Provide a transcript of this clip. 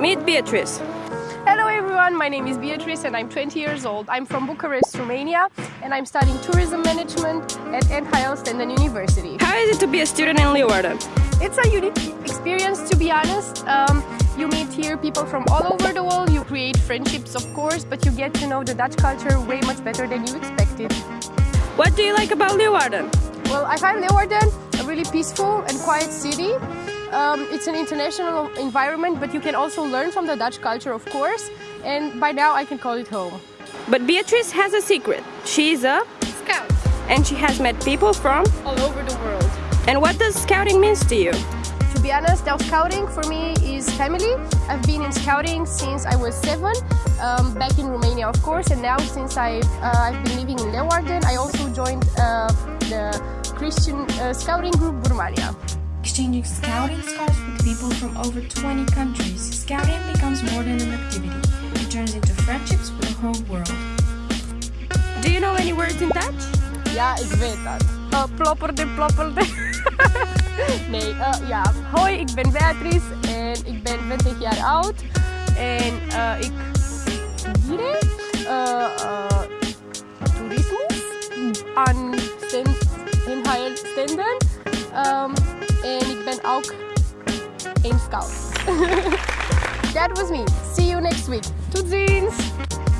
Meet Beatrice. Hello everyone, my name is Beatrice and I'm 20 years old. I'm from Bucharest, Romania and I'm studying tourism management at NHL Stenden University. How is it to be a student in Leeuwarden? It's a unique experience to be honest. Um, you meet here people from all over the world, you create friendships of course, but you get to know the Dutch culture way much better than you expected. What do you like about Leeuwarden? Well, I find Leeuwarden a really peaceful and quiet city. Um, it's an international environment, but you can also learn from the Dutch culture, of course, and by now I can call it home. But Beatrice has a secret. She's a Scout. and she has met people from All over the world. And what does scouting means to you? To be honest, now scouting for me is family. I've been in scouting since I was seven, um, back in Romania, of course, and now since I've, uh, I've been living in Leeuwarden, I also joined uh, the Christian uh, scouting group Burmania. Exchanging scouting scars with people from over 20 countries, scouting becomes more than an activity. It turns into friendships with the whole world. Do you know any words in Dutch? Ja, ik weet dat. Uh, plopperde, plopperde. nee, uh, ja. Hoi, ik ben Beatrice en ik ben 20 jaar oud. En uh, ik scout. That was me. See you next week. Tot ziens!